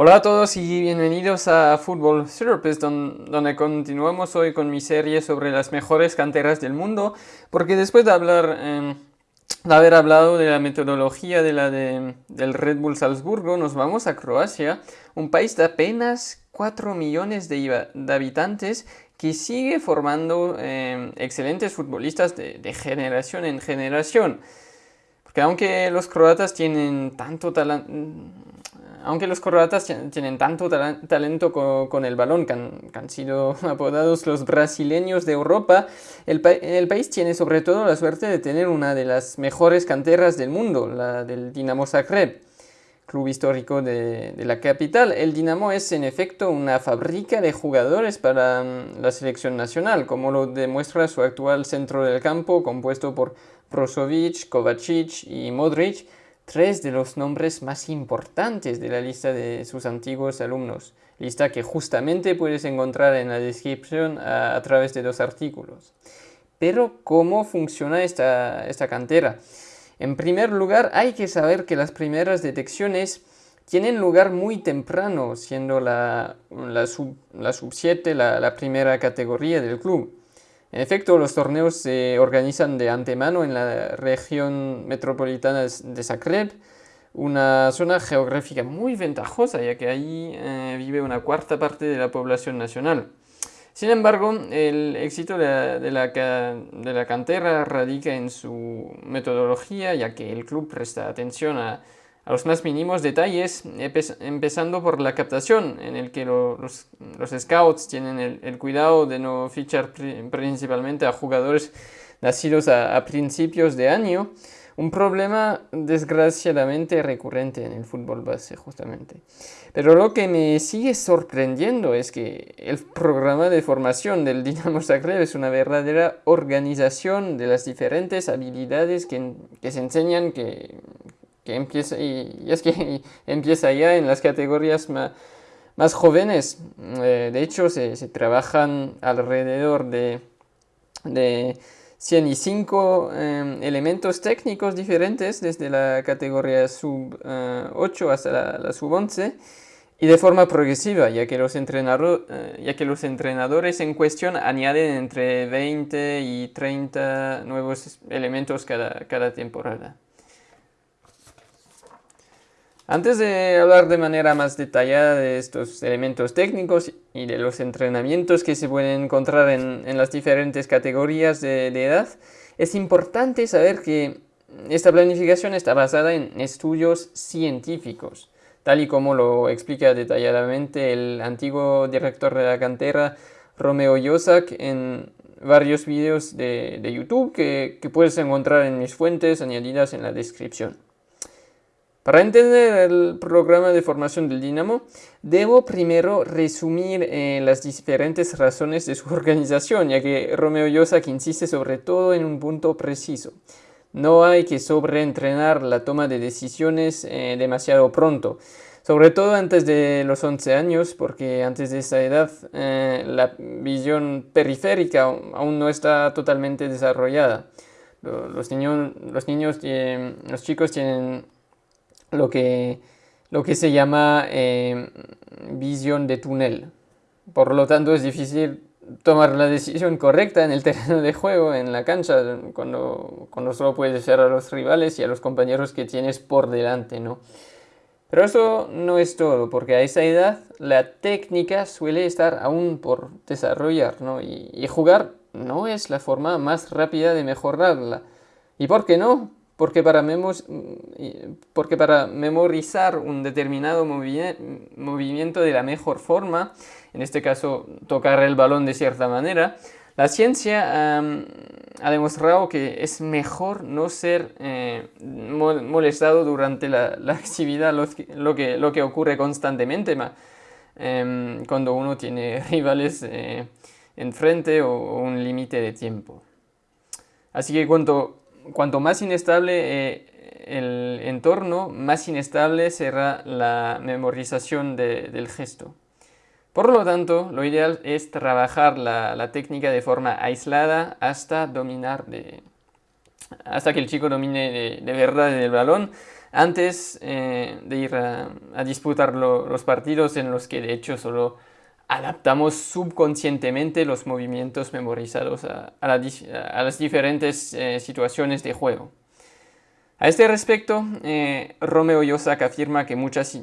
Hola a todos y bienvenidos a Football Therapist, donde continuamos hoy con mi serie sobre las mejores canteras del mundo, porque después de hablar, em, de haber hablado de la metodología de la del Red Bull Salzburgo, nos vamos a Croacia, un país de apenas 4 millones de, habitantes que sigue formando em, excelentes futbolistas de, de generación en generación. Porque aunque los croatas tienen tanto talento aunque los croatas tienen tanto talento con, el balón, que han, sido apodados los brasileños de Europa, el, país tiene sobre todo la suerte de tener una de las mejores canteras del mundo, la del Dinamo Zagreb, club histórico de, la capital. El Dinamo es en efecto una fábrica de jugadores para mm, la selección nacional, como lo demuestra su actual centro del campo, compuesto por Brozovic, Kovacic y Modric, tres de los nombres más importantes de la lista de sus antiguos alumnos, lista que justamente puedes encontrar en la descripción a, través de dos artículos. Pero, ¿cómo funciona esta, esta cantera? En primer lugar, hay que saber que las primeras detecciones tienen lugar muy temprano, siendo la, la sub 7 la, la primera categoría del club. En efecto, los torneos se organizan de antemano en la región metropolitana de Zagreb, una zona geográfica muy ventajosa, ya que ahí eh, vive una cuarta parte de la población nacional. Sin embargo, el éxito de la, de la cantera radica en su metodología, ya que el club presta atención a a los más mínimos detalles, empezando por la captación, en el que los, scouts tienen el, cuidado de no fichar principalmente a jugadores nacidos a, principios de año, un problema desgraciadamente recurrente en el fútbol base justamente. Pero lo que me sigue sorprendiendo es que el programa de formación del Dinamo Zagreb es una verdadera organización de las diferentes habilidades que, que se enseñan, que, empieza, y, es que empieza ya en las categorías más, jóvenes. Eh, de hecho, se, trabajan alrededor de, de 105 em, elementos técnicos diferentes, desde la categoría sub 8 eh, hasta la, sub 11, y de forma progresiva, ya que, los eh, ya que los entrenadores en cuestión añaden entre 20 y 30 nuevos elementos cada, cada temporada. Antes de hablar de manera más detallada de estos elementos técnicos y de los entrenamientos que se pueden encontrar en, las diferentes categorías de, edad, es importante saber que esta planificación está basada en estudios científicos, tal y como lo explica detalladamente el antiguo director de la cantera, Romeo Yosak, en varios vídeos de, YouTube que puedes encontrar en mis fuentes añadidas en la descripción. Para entender el programa de formación del Dinamo, debo primero resumir eh, las diferentes razones de su organización, ya que Romeo Yosak insiste sobre todo en un punto preciso. No hay que sobreentrenar la toma de decisiones eh, demasiado pronto, sobre todo antes de los 11 años, porque antes de esa edad eh, la visión periférica aún no está totalmente desarrollada. Los, niños, los, niños, los chicos tienen lo que, lo que se llama eh, visión de túnel. Por lo tanto es difícil tomar la decisión correcta en el terreno de juego, en la cancha, cuando, cuando solo puedes ver a los rivales y a los compañeros que tienes por delante, ¿no? Pero eso no es todo, porque a esa edad la técnica suele estar aún por desarrollar, ¿no? Y, y jugar no es la forma más rápida de mejorarla. ¿Y por qué no? Porque para, memorizar un determinado movimiento de la mejor forma, en este caso tocar el balón de cierta manera, la ciencia ha demostrado que es mejor no ser eh, molestado durante la, actividad, lo, que, lo que ocurre constantemente em, cuando uno tiene rivales eh, enfrente o, o un límite de tiempo. Así que cuanto cuanto más inestable eh, el entorno, más inestable será la memorización del gesto. Por lo tanto, lo ideal es trabajar la, técnica de forma aislada hasta dominar hasta que el chico domine de, verdad el balón, antes eh, de ir a, disputar los partidos en los que de hecho solo adaptamos subconscientemente los movimientos memorizados a, las diferentes eh, situaciones de juego. A este respecto, eh, Romeo Yosak afirma que muchas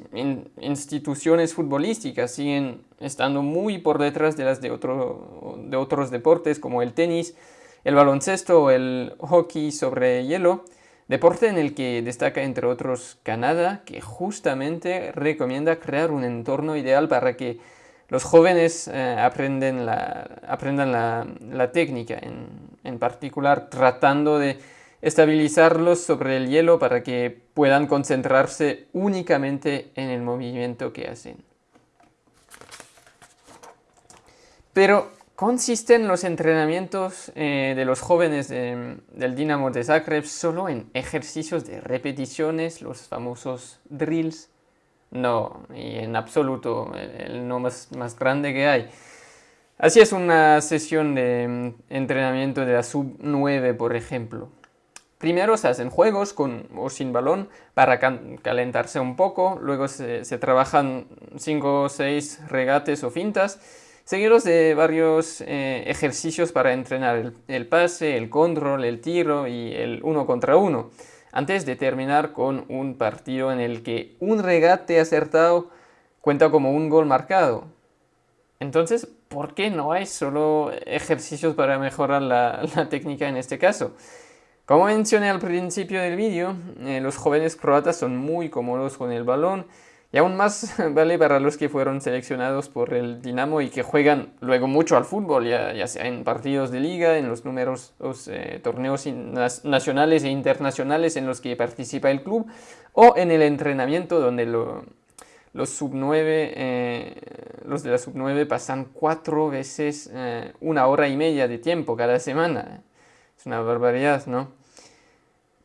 instituciones futbolísticas siguen estando muy por detrás de las de, de otros deportes como el tenis, el baloncesto o el hockey sobre hielo, deporte en el que destaca entre otros Canadá, que justamente recomienda crear un entorno ideal para que los jóvenes eh, aprendan la, técnica, en, particular tratando de estabilizarlos sobre el hielo para que puedan concentrarse únicamente en el movimiento que hacen. Pero consisten los entrenamientos eh, de los jóvenes del Dinamo de Zagreb solo en ejercicios de repeticiones, los famosos drills, no, y en absoluto, el, no más, más grande que hay. Así es una sesión de mm, entrenamiento de la sub 9, por ejemplo. Primero se hacen juegos con o sin balón para calentarse un poco, luego se, trabajan 5 o 6 regates o fintas, seguidos de varios eh, ejercicios para entrenar el, pase, el control, el tiro y el uno contra uno antes de terminar con un partido en el que un regate acertado cuenta como un gol marcado. Entonces, ¿por qué no hay solo ejercicios para mejorar la, técnica en este caso? Como mencioné al principio del vídeo, eh, los jóvenes croatas son muy cómodos con el balón y aún más vale los que fueron seleccionados por el Dinamo y que juegan luego mucho al fútbol, ya, sea en partidos de liga, en los numerosos eh, torneos nacionales e internacionales en los que participa el club, o en el entrenamiento donde los sub 9, eh, los de la sub 9 pasan cuatro veces eh, una hora y media de tiempo cada semana. Es una barbaridad, ¿no?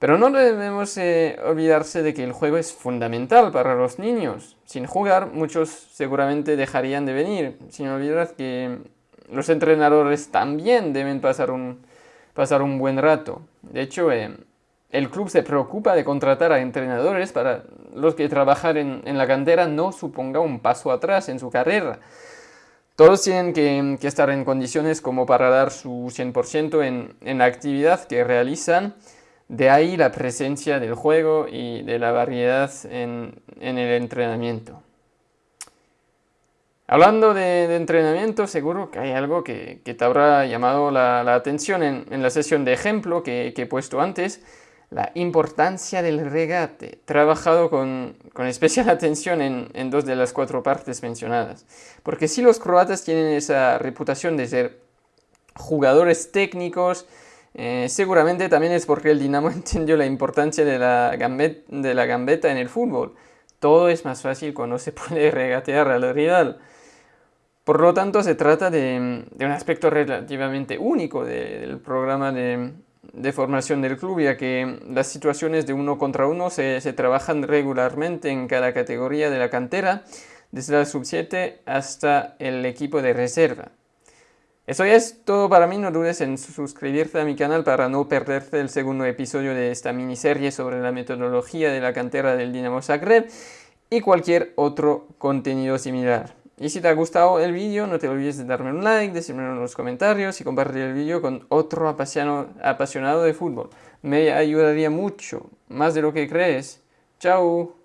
Pero no debemos eh, olvidarse de que el juego es fundamental para los niños. Sin jugar, muchos seguramente dejarían de venir. Sin olvidar que los entrenadores también deben pasar un, pasar un buen rato. De hecho, eh, el club se preocupa de contratar a entrenadores para los que trabajar en, la cantera no suponga un paso atrás en su carrera. Todos tienen que, estar en condiciones como para dar su 100% en, en la actividad que realizan de ahí la presencia del juego y de la variedad en, el entrenamiento. Hablando de, entrenamiento, seguro que hay algo que, te habrá llamado la, atención en, la sesión de ejemplo que, he puesto antes, la importancia del regate, trabajado con, especial atención en, en, dos de las cuatro partes mencionadas. Porque si los croatas tienen esa reputación de ser jugadores técnicos, eh, seguramente también es porque el Dinamo entendió la importancia de la, gambeta en el fútbol. Todo es más fácil cuando se puede regatear al rival. Por lo tanto, se trata de, un aspecto relativamente único del programa de, formación del club, ya que las situaciones de uno contra uno se, se trabajan regularmente en cada categoría de la cantera, desde la sub-7 hasta el equipo de reserva. Eso es todo para mí, no dudes en suscribirte a mi canal para no perderte el segundo episodio de esta miniserie sobre la metodología de la cantera del Dinamo Zagreb y cualquier otro contenido similar. Y si te ha gustado el vídeo, no te olvides de darme un like, decirme en los comentarios y compartir el vídeo con otro apasionado de fútbol. Me ayudaría mucho, más de lo que crees. ¡Chao!